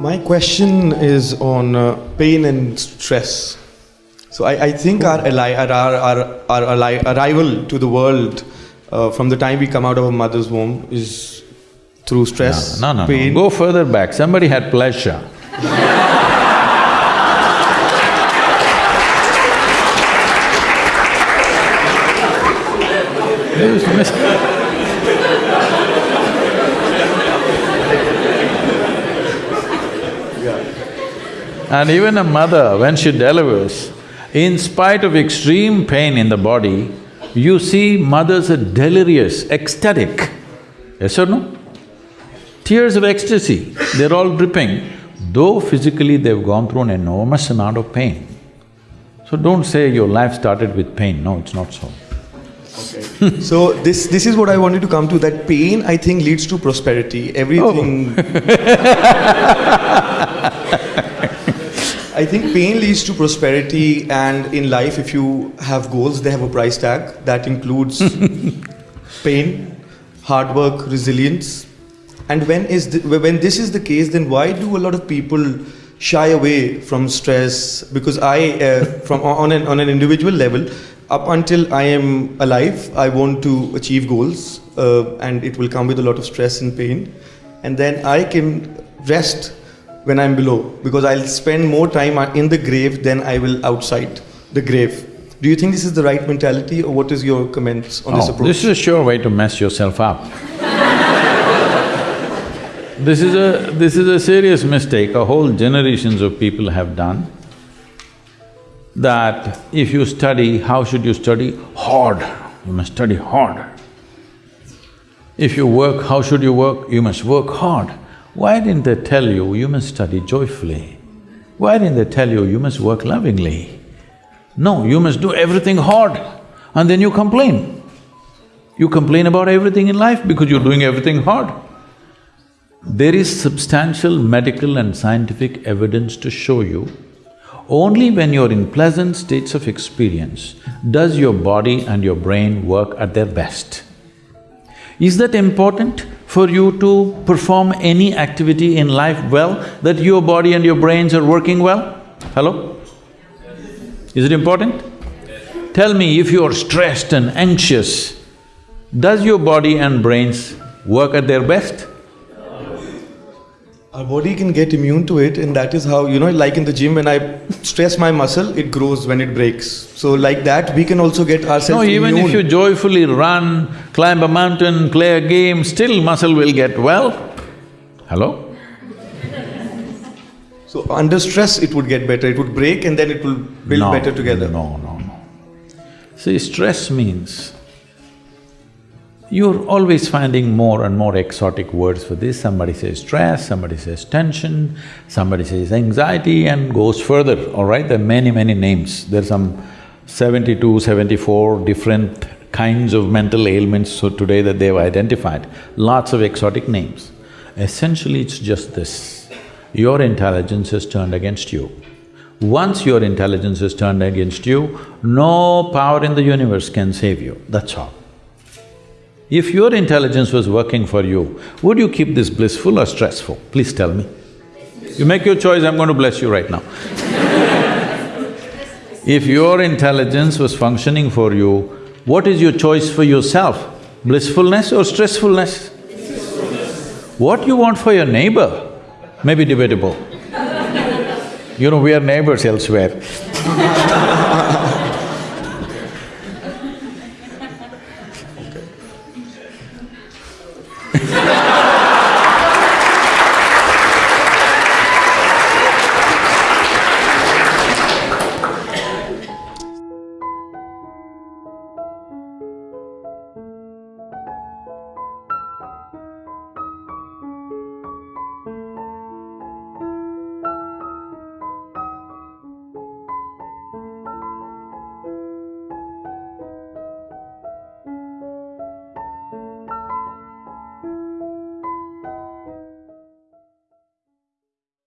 My question is on uh, pain and stress. So I, I think our, ali- our, our, our, our ali- arrival to the world uh, from the time we come out of our mother's womb is through stress, No, no, no, pain. go further back, somebody had pleasure. And even a mother, when she delivers, in spite of extreme pain in the body, you see mothers are delirious, ecstatic. Yes or no? Tears of ecstasy, they're all dripping, though physically they've gone through an enormous amount of pain. So don't say your life started with pain, no, it's not so. Okay. so this this is what I wanted to come to. That pain, I think, leads to prosperity. Everything. Oh. I think pain leads to prosperity, and in life, if you have goals, they have a price tag that includes pain, hard work, resilience. And when is the, when this is the case, then why do a lot of people shy away from stress? Because I, uh, from on an on an individual level, up until I am alive, I want to achieve goals, uh, and it will come with a lot of stress and pain. And then I can rest when I'm below, because I'll spend more time uh, in the grave than I will outside the grave. Do you think this is the right mentality, or what is your comments on this Oh, approach? This is a sure way to mess yourself up. This is a… this is a serious mistake a whole generations of people have done. That if you study, how should you study? Hard, you must study hard. If you work, how should you work? You must work hard. Why didn't they tell you, you must study joyfully? Why didn't they tell you, you must work lovingly? No, you must do everything hard and then you complain. You complain about everything in life because you're doing everything hard. There is substantial medical and scientific evidence to show you only when you're in pleasant states of experience does your body and your brain work at their best. Is that important for you to perform any activity in life well, that your body and your brains are working well? Hello? Is it important? Tell me, if you're stressed and anxious, does your body and brains work at their best? Our body can get immune to it, and that is how, you know, like in the gym, when I stress my muscle, it grows when it breaks. So, like that, we can also get ourselves No, even immune. if you joyfully run, climb a mountain, play a game, still muscle will get well. Hello? So, under stress, it would get better. It would break, and then it will build No, better together. No, no, no. See, stress means you're always finding more and more exotic words for this. Somebody says stress, somebody says tension, somebody says anxiety and goes further, all right? There are many, many names. There's some 72, 74 different kinds of mental ailments so today that they've identified, lots of exotic names. Essentially, it's just this, your intelligence is turned against you. Once your intelligence is turned against you, no power in the universe can save you, that's all. If your intelligence was working for you, would you keep this blissful or stressful? Please tell me. You make your choice, I'm going to bless you right now. if your intelligence was functioning for you, what is your choice for yourself? Blissfulness or stressfulness? What you want for your neighbor may be debatable. You know, we are neighbors elsewhere.